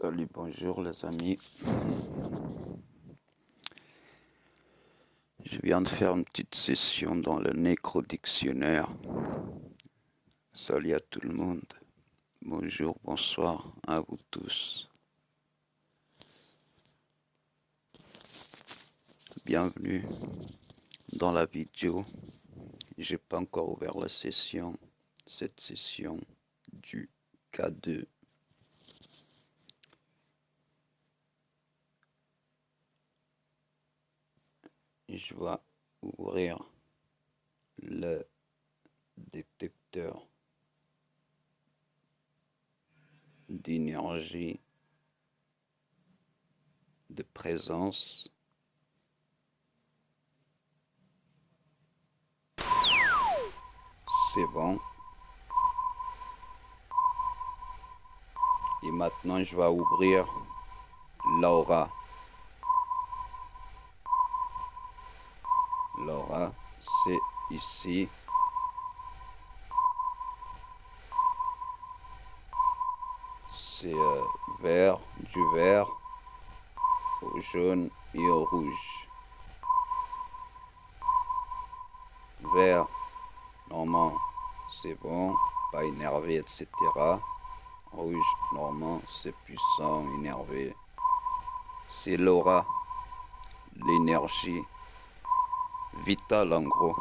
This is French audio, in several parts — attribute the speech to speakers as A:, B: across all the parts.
A: Salut, bonjour les amis. Je viens de faire une petite session dans le Nécro-Dictionnaire. Salut à tout le monde. Bonjour, bonsoir à vous tous. Bienvenue dans la vidéo. J'ai pas encore ouvert la session, cette session du K2. Je vais ouvrir le détecteur d'énergie de présence. C'est bon. Et maintenant, je vais ouvrir l'aura. Laura, c'est ici. C'est euh, vert, du vert, au jaune et au rouge. Vert, normalement, c'est bon, pas énervé, etc. Rouge, normalement, c'est puissant, énervé. C'est l'aura, l'énergie vital en gros.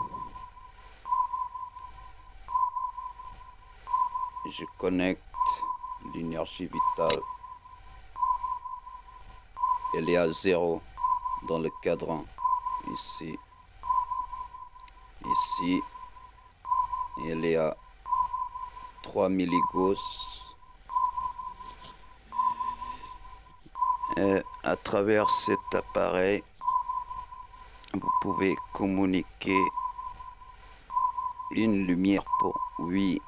A: Je connecte l'énergie vitale. Elle est à zéro dans le cadran. Ici. Ici. Elle est à 3 milligauss. Et à travers cet appareil, vous pouvez communiquer une lumière pour oui,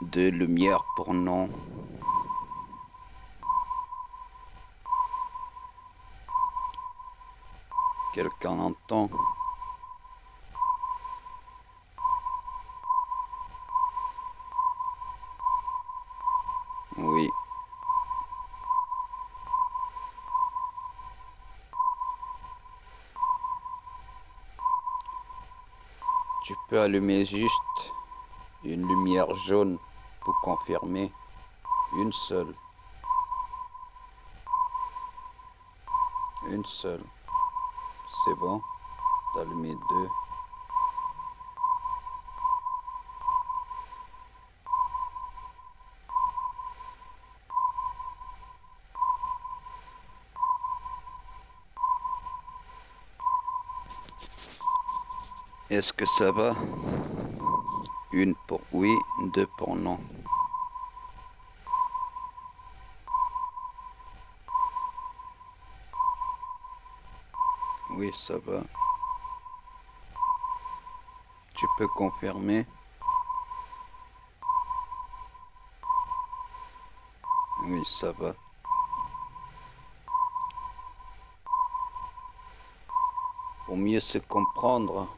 A: deux lumières pour non. Quelqu'un entend Oui. Tu allumer juste une lumière jaune pour confirmer une seule. Une seule. C'est bon. D'allumer deux. Est-ce que ça va? Une pour oui, deux pour non. Oui, ça va. Tu peux confirmer? Oui, ça va. Pour mieux se comprendre,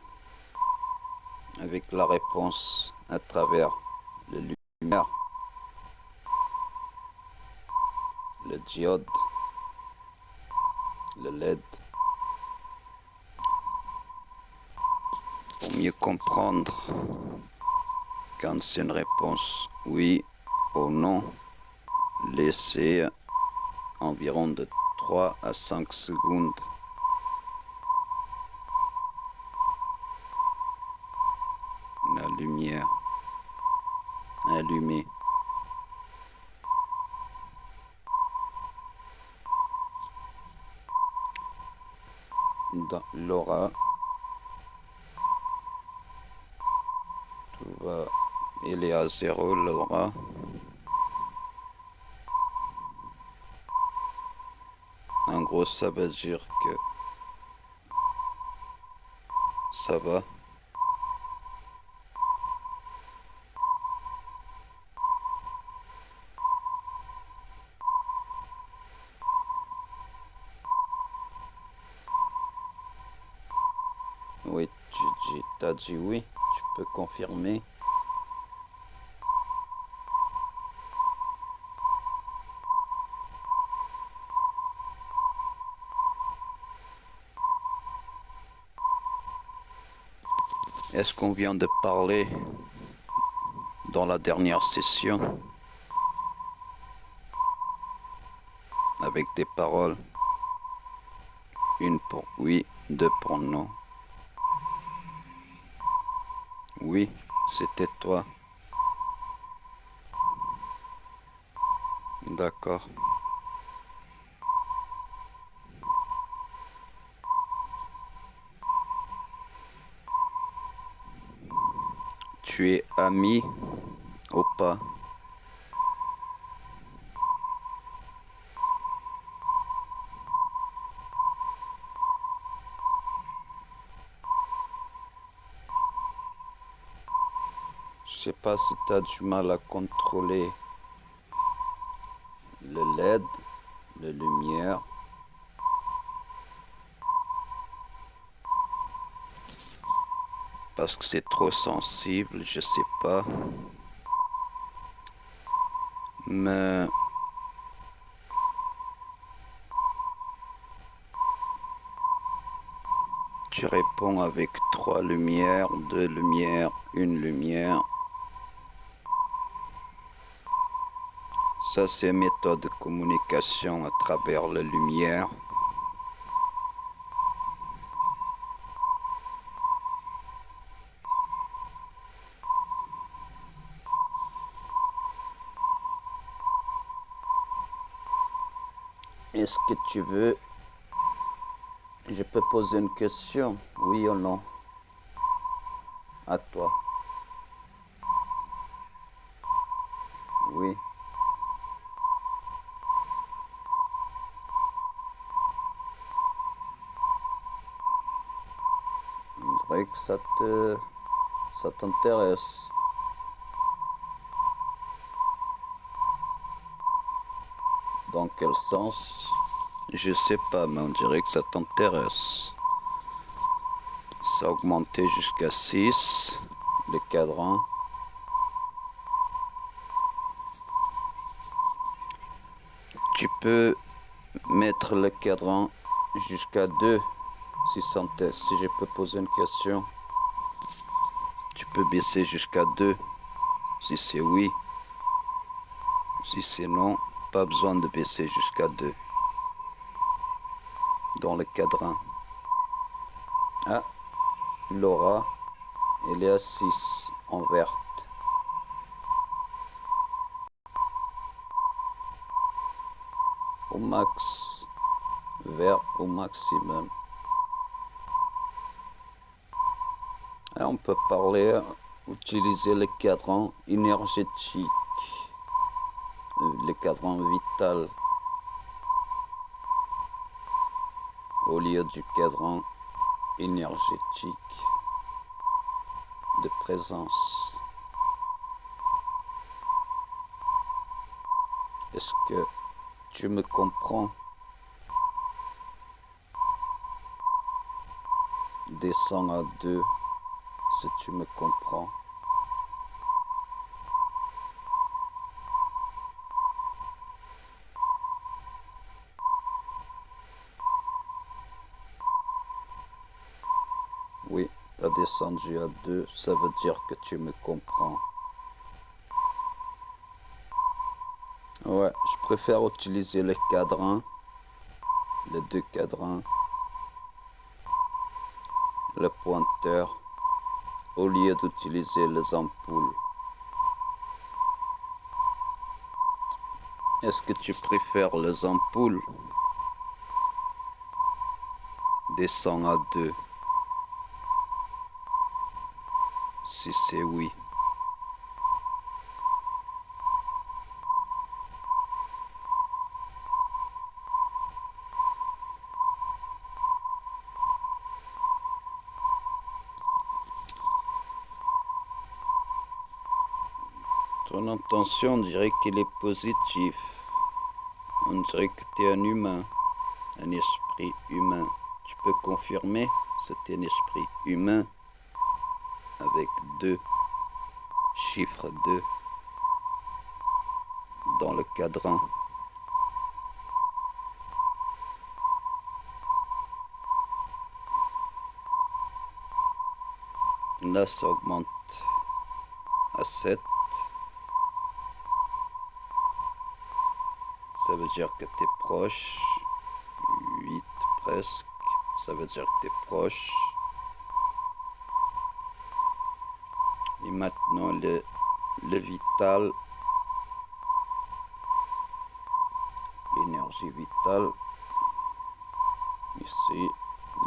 A: avec la réponse à travers le lumière, le diode, le LED. Pour mieux comprendre quand c'est une réponse oui ou non, laissez environ de 3 à 5 secondes la lumière allumée. Dans l'aura, tout va, il est à zéro l'aura. En gros, ça veut dire que ça va. oui, tu peux confirmer. Est-ce qu'on vient de parler dans la dernière session avec des paroles? Une pour oui, deux pour non. Oui, c'était toi. D'accord. Tu es ami ou pas? Pas si tu as du mal à contrôler le LED, la lumière. Parce que c'est trop sensible, je sais pas. Mais... Tu réponds avec trois lumières, deux lumières, une lumière. Ça, c'est méthode de communication à travers la lumière. Est-ce que tu veux... Je peux poser une question, oui ou non? À toi. Oui. Que ça te... ça t'intéresse. Dans quel sens? Je sais pas, mais on dirait que ça t'intéresse. Ça a augmenté jusqu'à 6, le cadran. Tu peux mettre le cadran jusqu'à 2 si, si je peux poser une question. Tu peux baisser jusqu'à 2 si c'est oui. Si c'est non, pas besoin de baisser jusqu'à 2. Dans le cadran. Ah, Laura, elle est à 6 en verte. Au max, vert au maximum. On peut parler, utiliser le cadran énergétique le cadran vital au lieu du cadran énergétique de présence. Est-ce que tu me comprends? Descends à deux si tu me comprends. Oui, t'as descendu à deux, ça veut dire que tu me comprends. Ouais, je préfère utiliser les cadrans, les deux cadrans, le pointeur, au lieu d'utiliser les ampoules. Est-ce que tu préfères les ampoules Descends à deux? Si c'est oui. Intention dirait qu'il est positif. On dirait que tu es un humain, un esprit humain. Tu peux confirmer c'est un esprit humain avec deux chiffres 2 dans le cadran. Là, ça augmente à 7. Ça veut dire que tu es proche. 8 presque. Ça veut dire que tu es proche. Et maintenant, le, le vital. L'énergie vitale. Ici,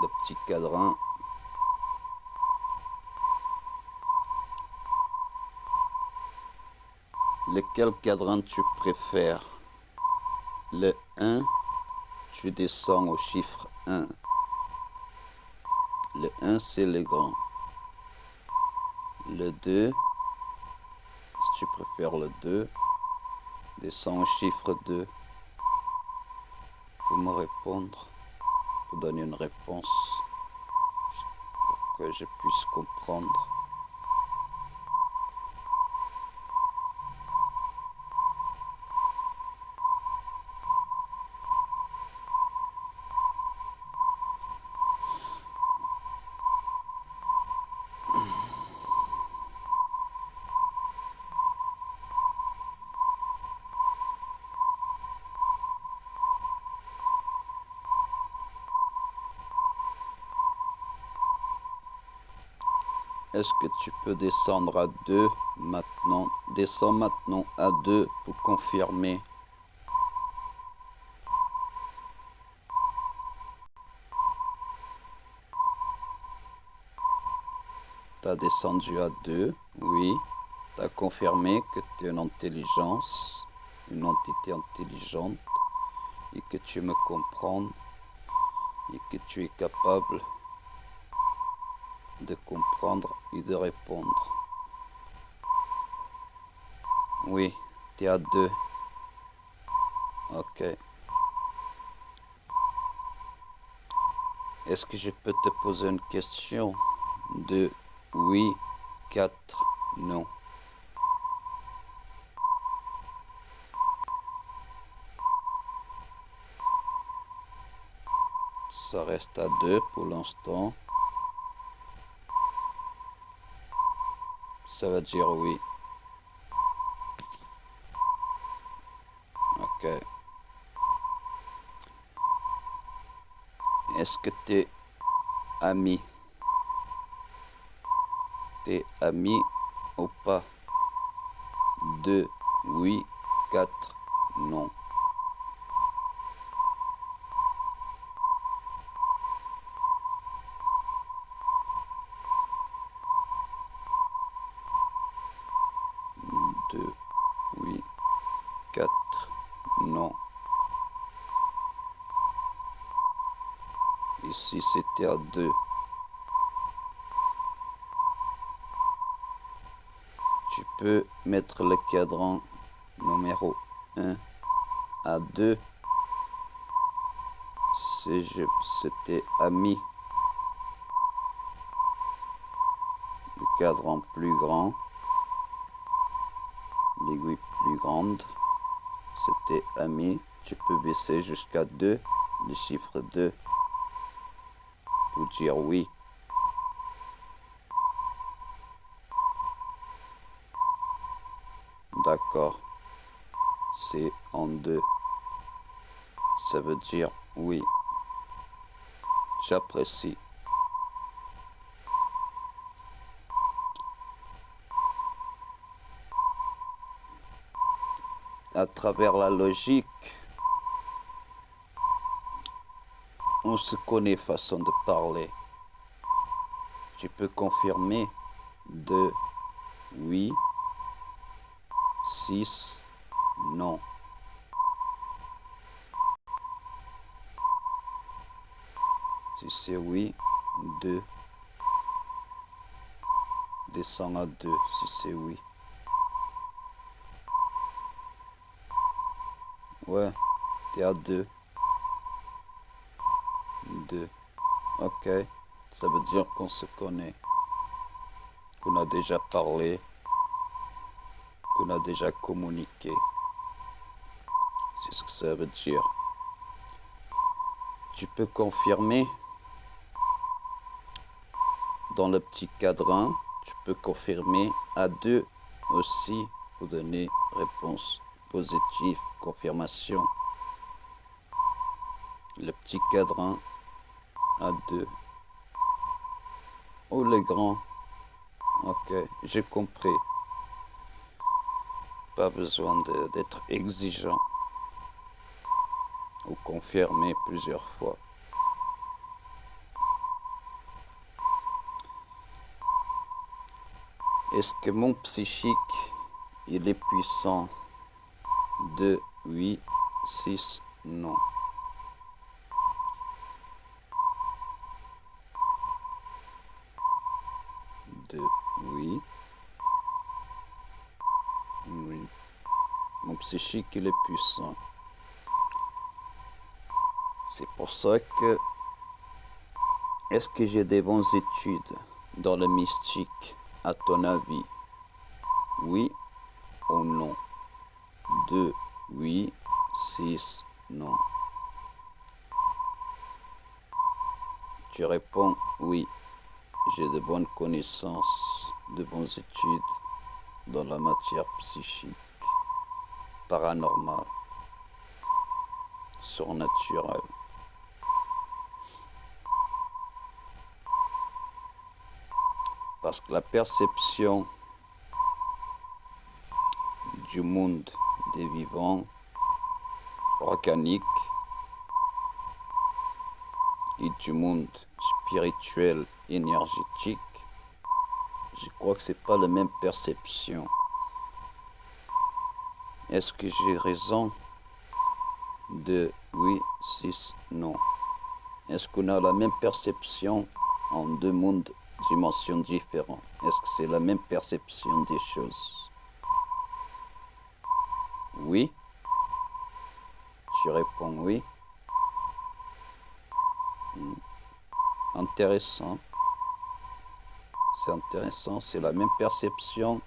A: le petit cadran. Lequel cadran tu préfères? Le 1, tu descends au chiffre 1. Le 1, c'est le grand. Le 2, si tu préfères le 2, descends au chiffre 2 pour me répondre, pour donner une réponse pour que je puisse comprendre. Est-ce que tu peux descendre à 2 maintenant? Descends maintenant à 2 pour confirmer. Tu as descendu à 2, oui. Tu as confirmé que tu es une intelligence, une entité intelligente, et que tu me comprends, et que tu es capable de comprendre et de répondre. Oui, tu as deux. Ok. Est-ce que je peux te poser une question? De oui, quatre, non Ça reste à deux pour l'instant. Ça va dire oui. Ok. Est-ce que t'es ami? T'es ami ou pas? 2, oui, 4, non. 2, oui, 4, non. Ici, 2. Tu peux mettre le cadran numéro 1 à 2. Si c'était ami. Le cadran plus grand l'aiguille plus grande. C'était ami. Tu peux baisser jusqu'à 2, le chiffre 2, dire oui. D'accord. C'est en deux. Ça veut dire oui. J'apprécie. à travers la logique, on se connaît façon de parler. Tu peux confirmer de oui, 6, non. Si c'est oui, 2. Descends à 2 si c'est oui. Ouais, t'es à 2. 2. Ok. Ça veut dire qu'on se connaît. Qu'on a déjà parlé. Qu'on a déjà communiqué. C'est ce que ça veut dire. Tu peux confirmer? Dans le petit cadran. Tu peux confirmer à 2 aussi pour donner réponse positive, confirmation. Le petit cadran à 2. Oh les grands. Ok, j'ai compris. Pas besoin d'être exigeant ou confirmer plusieurs fois. Est-ce que mon psychique, il est puissant? 2, 8, 6, non. Deux, oui. Oui. Mon psychique, il est puissant. C'est pour ça que... Est-ce que j'ai des bonnes études dans le mystique, à ton avis? Oui ou non? 2, oui, 6, non. Tu réponds oui. J'ai de bonnes connaissances, de bonnes études dans la matière psychique, paranormale, surnaturelle. Parce que la perception du monde des vivants organiques et du monde spirituel énergétique, je crois que c'est pas la même perception. Est-ce que j'ai raison? De oui, 6, non Est-ce qu'on a la même perception en deux mondes, dimensions différentes? Est-ce que c'est la même perception des choses? Oui. Tu réponds oui. Hmm. Intéressant. C'est intéressant, c'est la même perception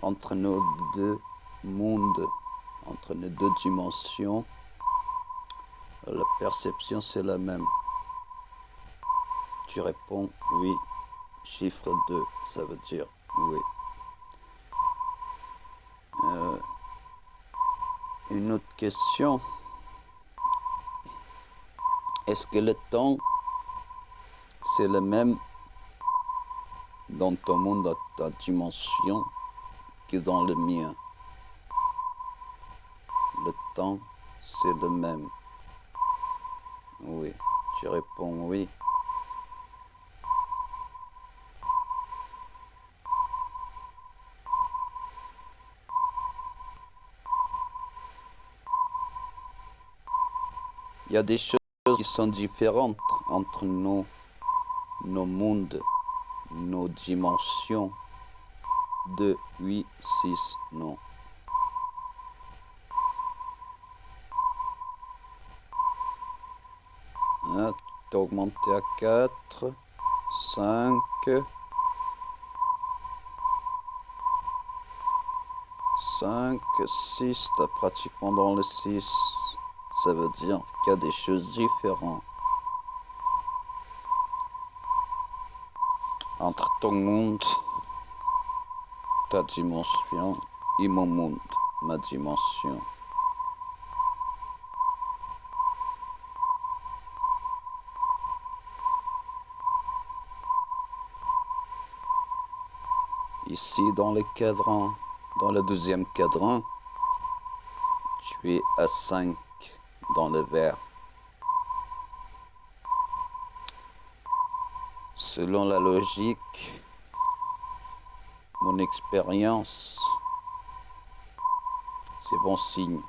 A: entre nos deux mondes, entre nos deux dimensions. La perception, c'est la même. Tu réponds oui. Chiffre 2, ça veut dire oui. Euh, une autre question. Est-ce que le temps, c'est le même dans ton monde, dans ta dimension, que dans le mien? C'est le même. Oui, tu réponds oui. Il y a des choses qui sont différentes entre nos, nos mondes, nos dimensions. 2, 8, 6, non. Augmenté à 4, 5, 5, 6, t'as pratiquement dans le 6 ça veut dire qu'il y a des choses différentes entre ton monde, ta dimension et mon monde, ma dimension. Dans le cadran, dans le deuxième cadran, tu es à 5 dans le verre. Selon la logique, mon expérience, c'est bon signe.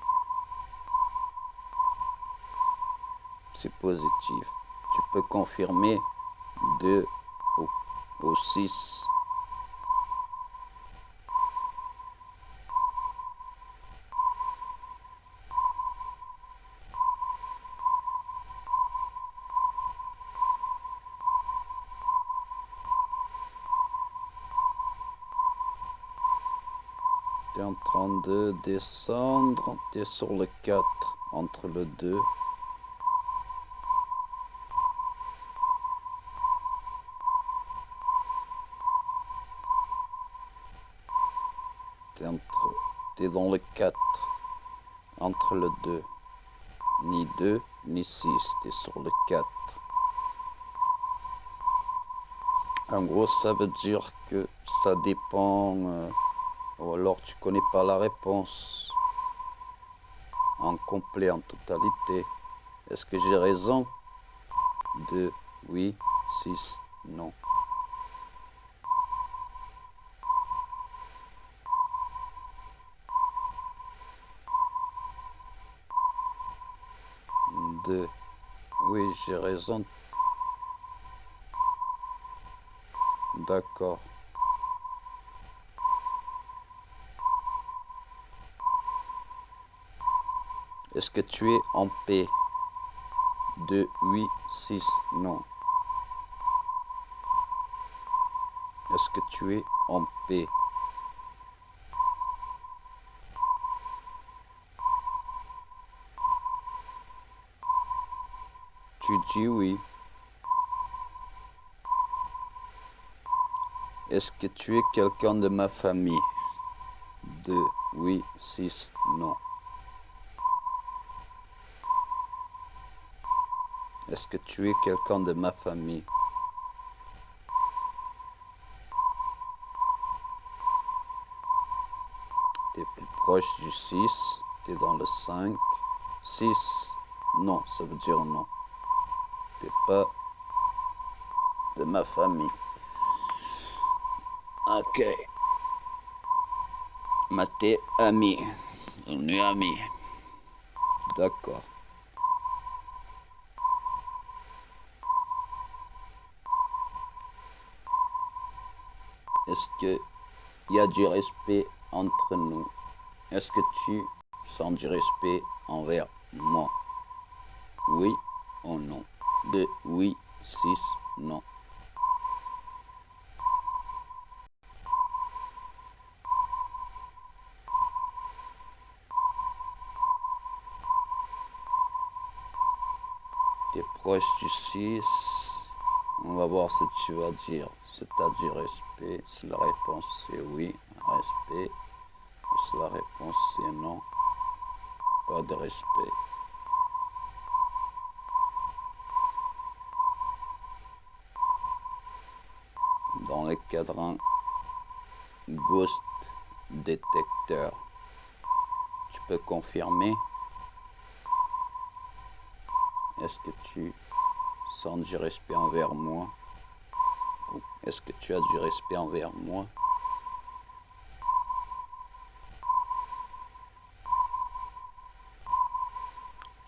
A: C'est positif. Tu peux confirmer 2 ou 6 J'étais en train de descendre. T'es sur le 4, entre le 2. T'es entre... T'es dans le 4, entre le 2. Ni 2, ni 6, t'es sur le 4. En gros, ça veut dire que ça dépend... Euh, ou alors tu connais pas la réponse en complet, en totalité. Est-ce que j'ai raison? 2, oui, 6, non. Deux. Oui, j'ai raison. D'accord. Est-ce que tu es en paix? 2, 8, 6, non. Est-ce que tu es en paix? Tu dis oui. Est-ce que tu es quelqu'un de ma famille? 2, oui, 6, non. Est-ce que tu es quelqu'un de ma famille? T'es plus proche du 6, t'es dans le 5, 6, non, ça veut dire non. T'es pas de ma famille. Ok. Ma t'es ami. On est amis. D'accord. Est-ce qu'il y a du respect entre nous? Est-ce que tu sens du respect envers moi? Oui ou non? De oui, 6, non. Tu es proche du 6. On va voir ce que tu vas dire. C'est à du respect. Si la réponse c'est oui, respect. Si la réponse c'est non, pas de respect. Dans le cadran Ghost Detector, tu peux confirmer? Est-ce que tu sans du respect envers moi Est-ce que tu as du respect envers moi?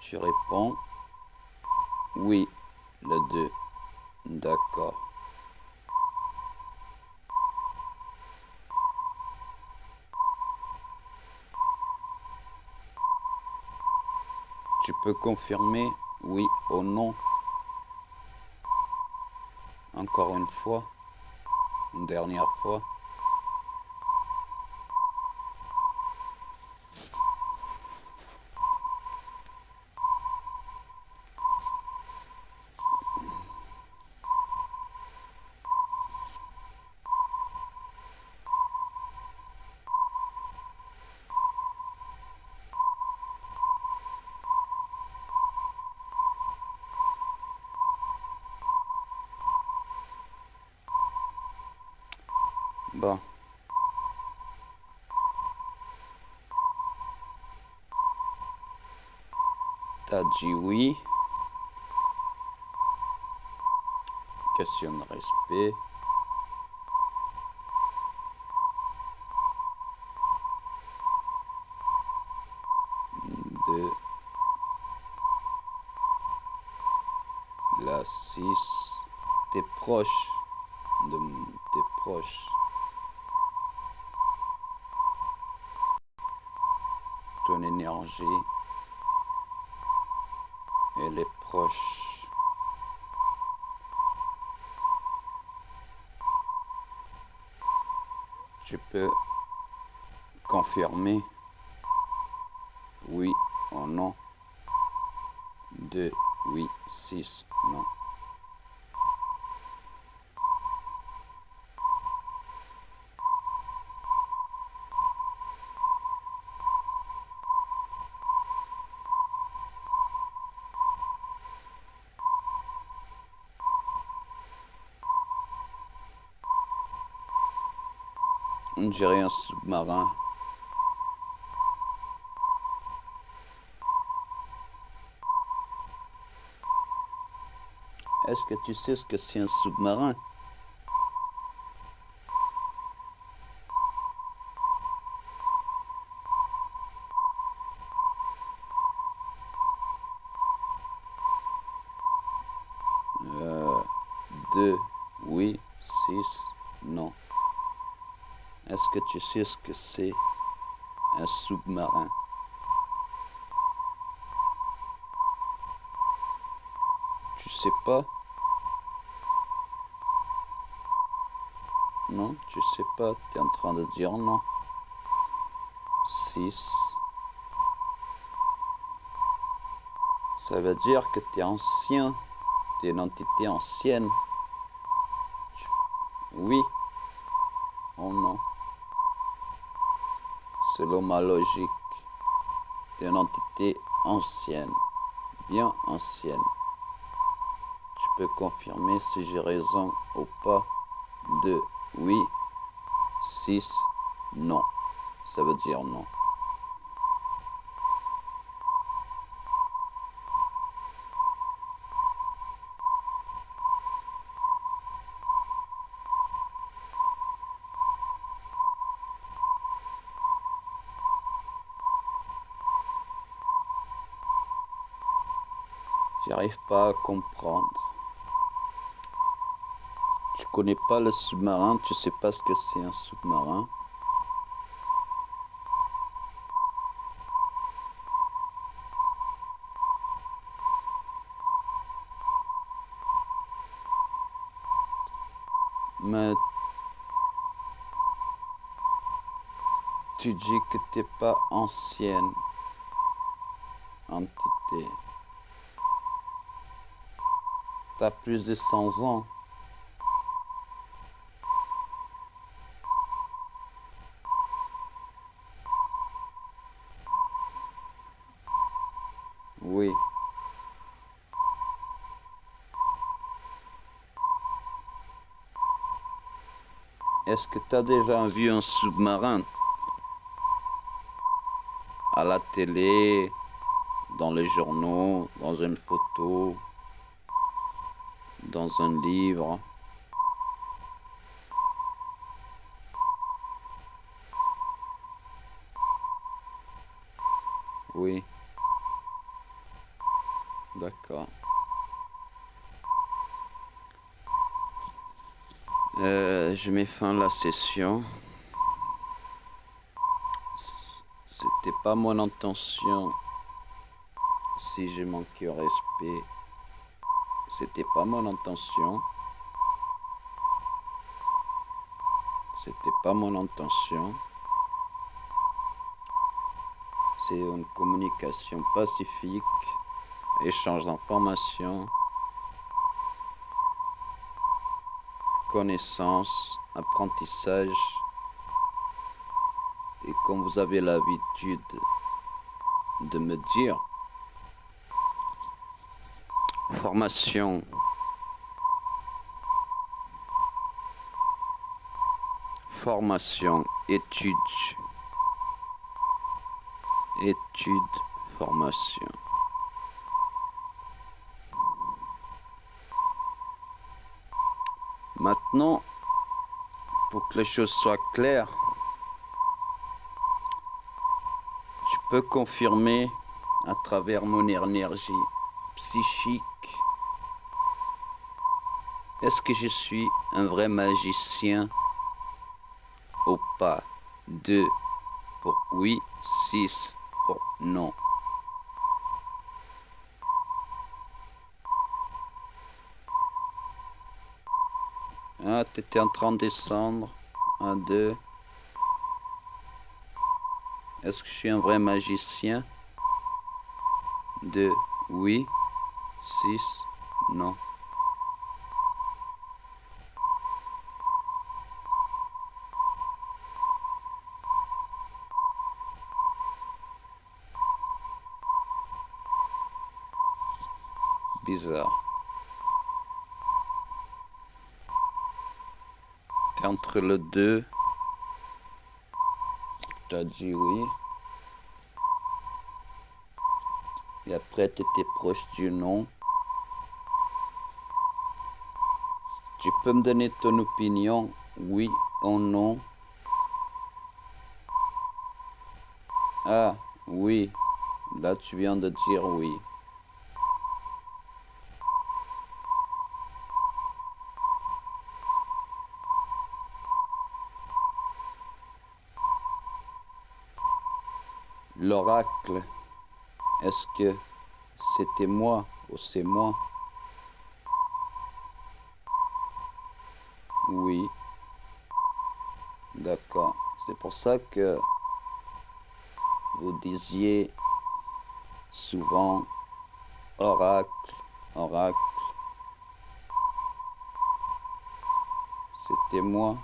A: Tu réponds oui, le 2. D'accord. Tu peux confirmer oui ou non? Encore une fois, une dernière fois. Bon. T'as dit oui. Question de respect. De la 6. T'es proche de tes proches. ton énergie. Elle est proche. Tu peux confirmer oui ou non. 2, oui, 6, non. Dirait un sous-marin. Est-ce que tu sais ce que c'est un sous-marin euh, Deux, oui, six, non. Est-ce que tu sais ce que c'est un sous-marin Tu sais pas? Non, tu sais pas, tu es en train de dire non. 6. Ça veut dire que tu es ancien. Tu es une entité ancienne. Oui. Oh non. Selon ma logique, tu es une entité ancienne. Bien ancienne. Tu peux confirmer si j'ai raison ou pas de oui, 6, non. Ça veut dire non. Pas à comprendre. Tu connais pas le sous-marin, tu sais pas ce que c'est un sous-marin. Mais tu dis que t'es pas ancienne entité. T'as plus de 100 ans. Oui. Est-ce que tu as déjà vu un sous-marin? À la télé, dans les journaux, dans une photo, dans un livre Oui. D'accord. Euh, je mets fin à la session. C'était pas mon intention. Si j'ai manqué au respect, c'était pas mon intention. C'était pas mon intention. C'est une communication pacifique échange d'informations, connaissances, apprentissage. Et comme vous avez l'habitude de me dire, formation, formation, études, études, formation. Maintenant, pour que les choses soient claires, tu peux confirmer à travers mon énergie psychique est-ce que je suis un vrai magicien ou pas? 2 pour oui, 6 pour non. Ah, t'étais en train de descendre. Un, deux. Est-ce que je suis un vrai magicien? Deux. Oui. Six. Non. Entre le 2 t'as dit oui. Et après, tu étais proche du non. Tu peux me donner ton opinion, oui ou non? Ah, oui. Là, tu viens de dire oui. L'oracle, est-ce que c'était moi ou c'est moi? Oui. D'accord. C'est pour ça que vous disiez souvent oracle, oracle. C'était moi.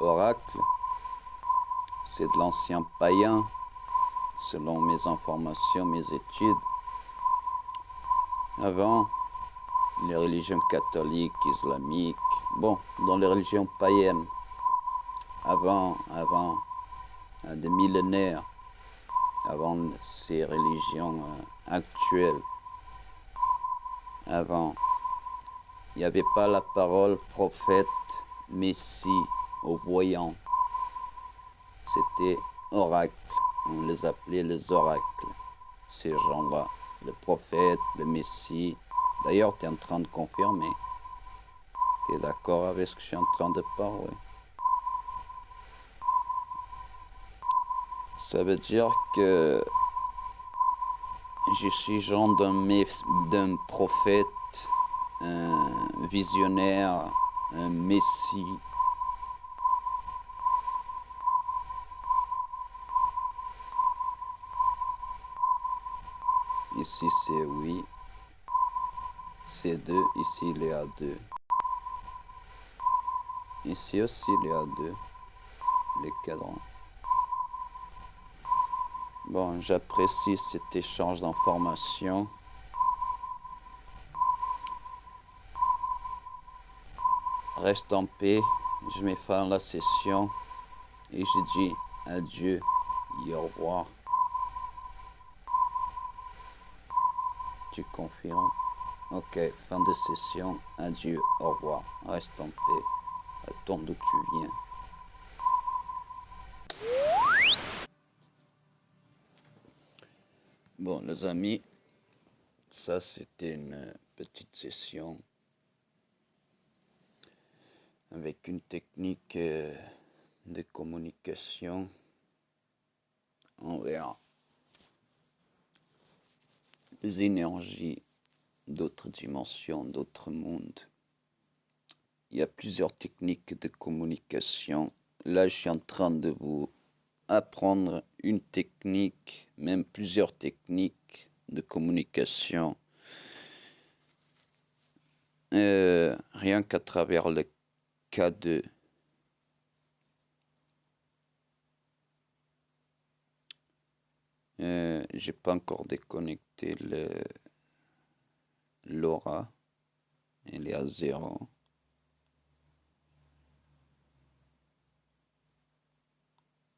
A: Oracle, c'est de l'ancien païen, selon mes informations, mes études. Avant, les religions catholiques, islamiques, bon, dans les religions païennes, avant, avant, des millénaires, avant ces religions euh, actuelles, avant, il n'y avait pas la parole prophète, messie, au voyant. C'était oracle, on les appelait les oracles, ces gens-là, le prophète, le messie, D'ailleurs, tu es en train de confirmer. Tu es d'accord avec ce que je suis en train de parler. Ça veut dire que je suis genre d'un prophète, un visionnaire, un messie. Ici c'est oui. C2, ici il est à 2. Ici aussi il est à 2. Les cadrans. Bon, j'apprécie cet échange d'informations. Reste en paix. Je mets fin à la session. Et je dis adieu et au revoir. Tu confirmes? Ok, fin de session. Adieu, au revoir. Reste en paix. Retourne d'où tu viens. Bon, les amis, ça c'était une petite session avec une technique euh, de communication. envers les énergies d'autres dimensions, d'autres mondes. Il y a plusieurs techniques de communication. Là, je suis en train de vous apprendre une technique, même plusieurs techniques de communication. Euh, rien qu'à travers le K2. Euh, j'ai pas encore déconnecté le l'aura, elle est à zéro.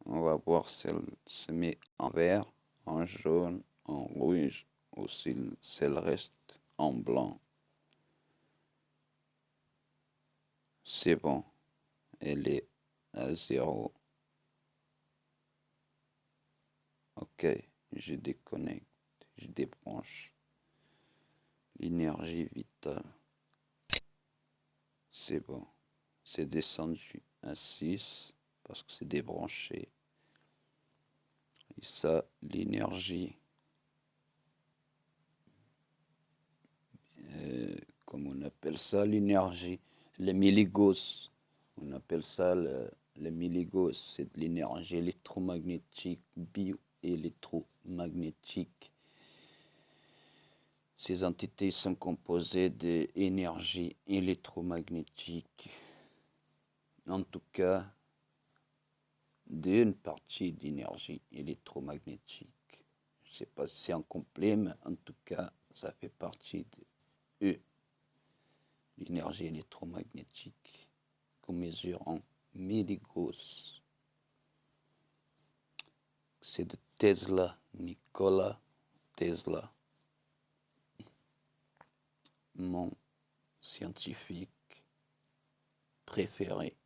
A: On va voir si elle se met en vert, en jaune, en rouge ou si elle reste en blanc. C'est bon, elle est à zéro. Ok, je déconnecte, je débranche l'énergie vitale. C'est bon. C'est descendu à 6 parce que c'est débranché. Et ça, l'énergie, euh, comme on appelle ça, l'énergie, le milligauss. On appelle ça le, le milligauss. C'est de l'énergie électromagnétique, bio-électromagnétique ces entités sont composées d'énergie électromagnétique, en tout cas d'une partie d'énergie électromagnétique. Je ne sais pas si c'est en complet, mais en tout cas, ça fait partie E. L'énergie électromagnétique qu'on mesure en milligauss. C'est de Tesla, Nikola Tesla, mon scientifique préféré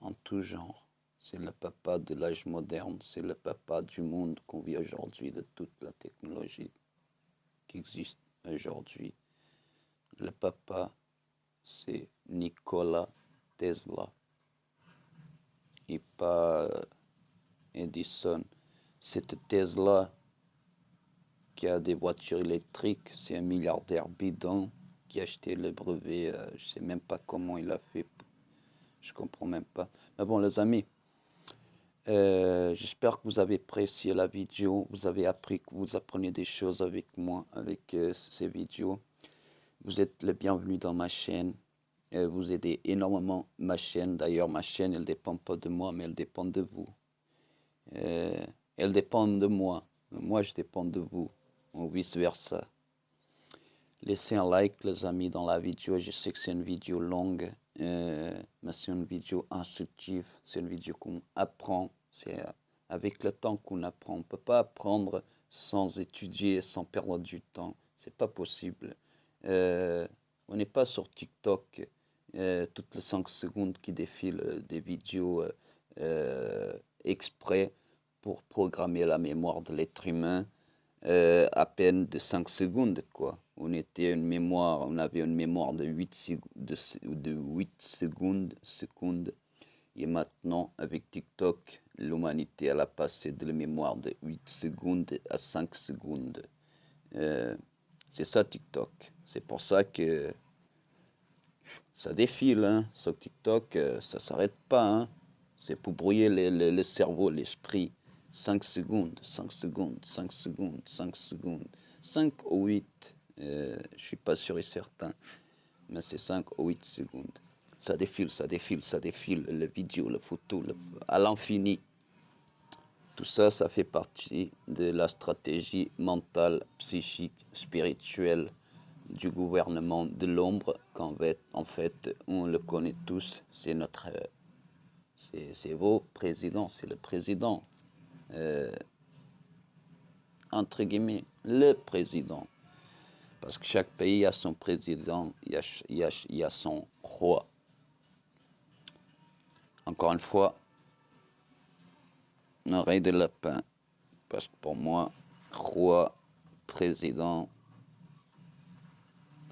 A: en tout genre. C'est le papa de l'âge moderne, c'est le papa du monde qu'on vit aujourd'hui, de toute la technologie qui existe aujourd'hui. Le papa, c'est Nikola Tesla et pas euh, Edison. Cette Tesla qui a des voitures électriques, c'est un milliardaire bidon qui a acheté le brevet. Euh, je ne sais même pas comment il a fait. Je comprends même pas. Mais bon, les amis, euh, j'espère que vous avez apprécié la vidéo, vous avez appris que vous apprenez des choses avec moi, avec euh, ces vidéos. Vous êtes le bienvenu dans ma chaîne. Vous aidez énormément ma chaîne. D'ailleurs, ma chaîne, elle ne dépend pas de moi, mais elle dépend de vous. elle dépend de moi. Moi, je dépends de vous, ou vice-versa. Laissez un like, les amis, dans la vidéo. Je sais que c'est une vidéo longue, mais c'est une vidéo instructive. C'est une vidéo qu'on apprend c'est euh, avec le temps qu'on apprend. On ne peut pas apprendre sans étudier, sans perdre du temps. C'est pas possible. Euh, on n'est pas sur TikTok euh, toutes les 5 secondes qui défilent des vidéos exprès pour programmer la mémoire de l'être humain à peine de 5 secondes. Quoi. On, était une mémoire, on avait une mémoire de 8, de, de 8 secondes, secondes. Et maintenant, avec TikTok, l'humanité a passé de la mémoire de 8 secondes à 5 secondes. Euh, c'est ça TikTok. C'est pour ça que ça défile. Hein. Sur TikTok, euh, ça s'arrête pas. Hein. C'est pour brouiller le, cerveau, l'esprit. 5 secondes, 5 secondes, 5 secondes, 5 secondes. 5 ou 8, euh, je ne suis pas sûr et certain. Mais c'est 5 ou 8 secondes. Ça défile, ça défile, ça défile, le vidéo, la photo, à l'infini. Tout ça, ça fait partie de la stratégie mentale, psychique, spirituelle du gouvernement de l'ombre, qu'en fait, en fait, on le connaît tous, c'est notre, c'est vos présidents, c'est le président, euh, entre guillemets, le président. Parce que chaque pays a son président, il y a, son roi. Encore une fois, oreille de lapin. Parce que pour moi, roi, président,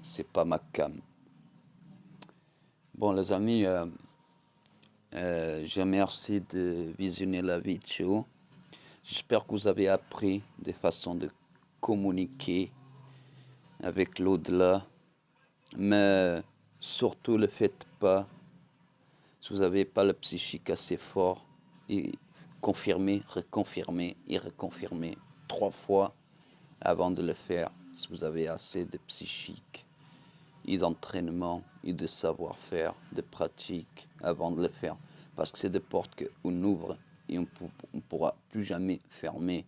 A: c'est pas ma cam. Bon, les amis, euh, euh, je remercie de visionner la vidéo. J'espère que vous avez appris des façons de communiquer avec l'au-delà. Mais surtout, ne le faites pas si vous n'avez pas le psychique assez fort. Et confirmer, reconfirmer et reconfirmer trois fois avant de le faire. Si vous avez assez de psychique et d'entraînement et de savoir-faire, de pratique avant de le faire. Parce que c'est des portes qu'on ouvre et on ne pourra plus jamais fermer.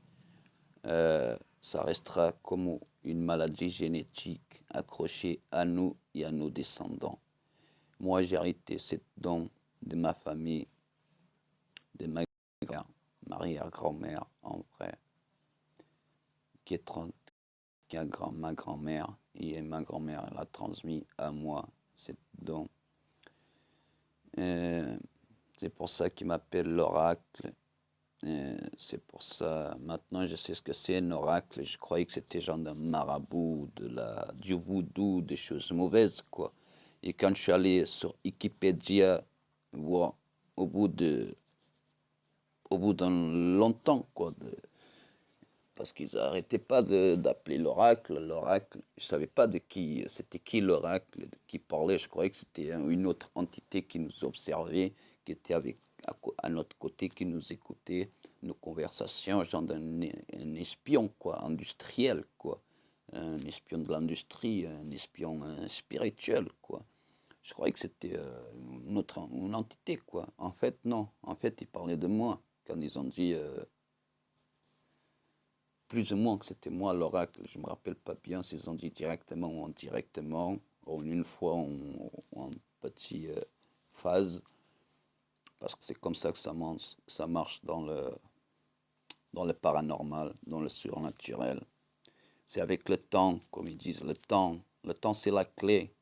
A: Euh, ça restera comme une maladie génétique accrochée à nous et à nos descendants. Moi, j'ai hérité cette don de ma famille, de ma arrière-grand-mère en vrai, qui est 30, qui a grand, ma grand-mère, et ma grand-mère l'a transmis à moi, cette don. C'est pour ça qu'il m'appelle l'oracle. C'est pour ça, maintenant je sais ce que c'est un oracle. Je croyais que c'était genre d'un marabout, de la, du voodoo, des choses mauvaises, quoi. Et quand je suis allé sur Wikipédia, voir au bout de au bout d'un longtemps, quoi. parce qu'ils n'arrêtaient pas d'appeler l'oracle. L'oracle, je ne savais pas de qui, c'était qui l'oracle, qui parlait. Je croyais que c'était une autre entité qui nous observait, qui était avec, à, notre côté, qui nous écoutait nos conversations, genre un, un espion, quoi, industriel, quoi. Un espion de l'industrie, un espion spirituel, quoi. Je croyais que c'était euh, une entité, quoi. En fait, non. En fait, il parlait de moi quand ils ont dit euh, plus ou moins que c'était moi l'oracle. Je me rappelle pas bien s'ils ont dit directement ou indirectement, ou une fois ou en petite euh, phase, parce que c'est comme ça que ça marche, ça marche dans le, dans le paranormal, dans le surnaturel. C'est avec le temps, comme ils disent, le temps. Le temps, c'est la clé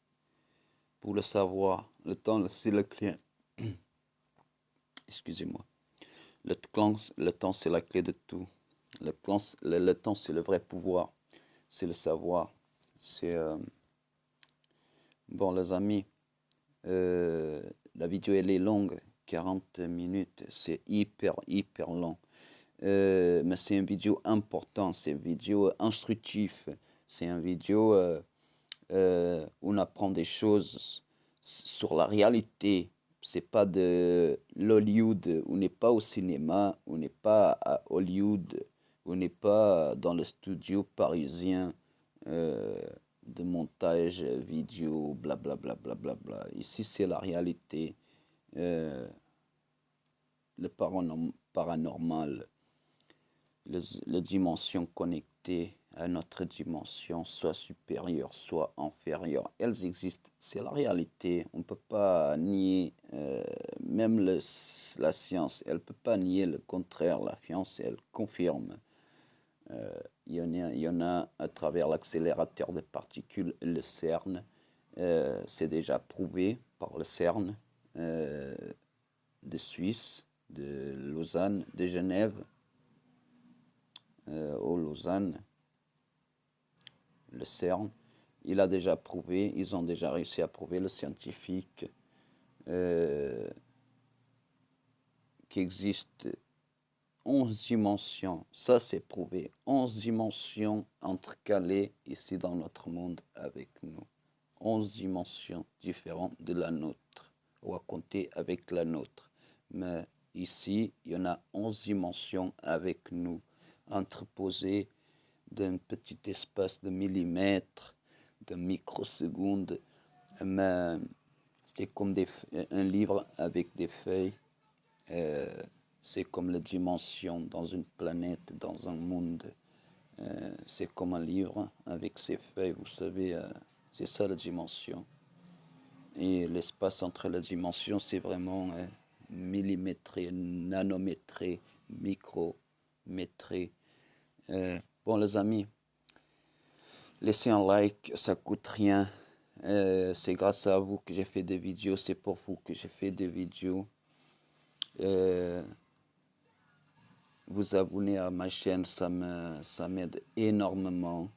A: pour le savoir. Le temps, c'est la clé. Excusez-moi. Le, temps, c'est la clé de tout. Le, le, temps, c'est le vrai pouvoir. C'est le savoir. C'est... Euh, bon, les amis, euh, la vidéo, elle est longue. 40 minutes. C'est hyper, hyper long. Euh, mais c'est une vidéo importante. C'est une vidéo instructive. C'est une vidéo où on apprend des choses sur la réalité c'est pas de l'Hollywood, on n'est pas au cinéma, on n'est pas à Hollywood, on n'est pas dans le studio parisien euh, de montage vidéo, blablabla. Bla, bla, bla, bla. Ici, c'est la réalité, euh, le paranormal, la dimension connectée à notre dimension, soit supérieure, soit inférieure. Elles existent, c'est la réalité. On ne peut pas nier, euh, même la science, elle ne peut pas nier le contraire. La science, elle confirme. Euh, il, y en a, y en a à travers l'accélérateur de particules, le CERN. Euh, c'est déjà prouvé par le CERN de Suisse, de Lausanne, de Genève, au Lausanne le CERN, il a déjà prouvé, ils ont déjà réussi à prouver, le scientifique, euh, qu'il existe 11 dimensions, ça c'est prouvé, 11 dimensions entrecalées ici dans notre monde avec nous. 11 dimensions différentes de la nôtre, ou à compter avec la nôtre. Mais ici, il y en a 11 dimensions avec nous, entreposées d'un petit espace de millimètres, de microsecondes. C'était comme un livre avec des feuilles. Euh, c'est comme la dimension dans une planète, dans un monde. Euh, c'est comme un livre avec ses feuilles, vous savez, euh, c'est ça la dimension. Et l'espace entre la dimension, c'est vraiment millimétré, nanométré, micrométré. Bon les amis, laissez un like, ça coûte rien. Euh, c'est grâce à vous que j'ai fait des vidéos, c'est pour vous que j'ai fait des vidéos. Euh, vous abonner à ma chaîne, ça m'aide énormément.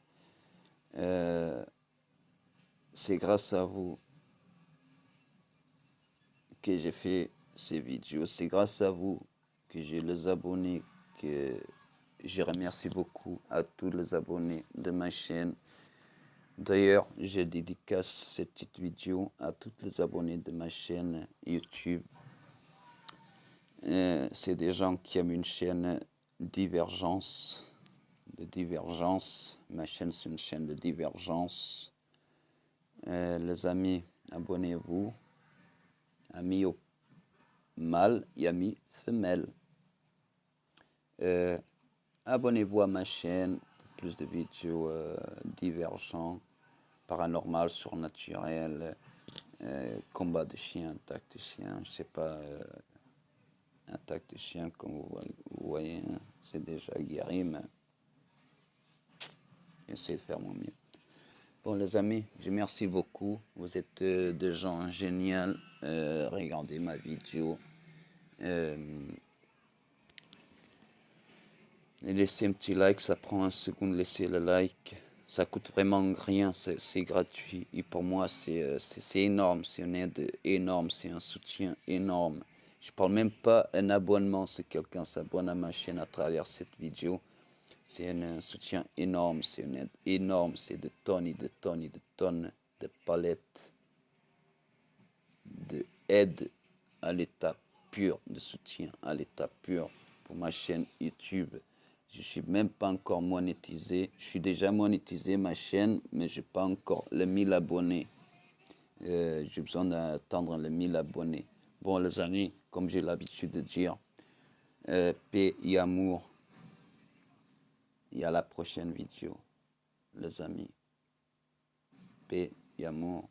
A: Euh, c'est grâce à vous que j'ai fait ces vidéos. C'est grâce à vous que j'ai les abonnés que je remercie beaucoup à tous les abonnés de ma chaîne. D'ailleurs, je dédicace cette petite vidéo à tous les abonnés de ma chaîne YouTube. Euh, c'est des gens qui aiment une chaîne divergence, de divergence. Ma chaîne, c'est une chaîne de divergence. Euh, les amis, abonnez-vous. Amis au mâle et amis femelles. Euh, Abonnez-vous à ma chaîne pour plus de vidéos euh, divergentes, paranormales, surnaturelles, euh, combat de chiens, attaque de chiens, je sais pas, euh, attaque de chiens comme vous, voyez, hein. c'est déjà guéri, mais j'essaie de faire mon mieux. Bon les amis, je merci beaucoup, vous êtes des gens géniaux, regardez ma vidéo. Laissez un petit like, ça prend un second de laisser le like. Ça coûte vraiment rien, c'est gratuit. Et pour moi, euh, c'est énorme, c'est une aide énorme, c'est un soutien énorme. Je parle même pas un abonnement si quelqu'un s'abonne à ma chaîne à travers cette vidéo. C'est un, soutien énorme, c'est une aide énorme, c'est de tonnes et de tonnes et de tonnes de palettes de aide à l'état de soutien à l'état pur pour ma chaîne YouTube. Je suis même pas encore monétisé. Je suis déjà monétisé ma chaîne, mais je n'ai pas encore les 1000 abonnés. Euh, j'ai besoin d'attendre les 1000 abonnés. Bon, les amis, comme j'ai l'habitude de dire, euh, paix et amour Et à la prochaine vidéo, les amis. Paix et amour.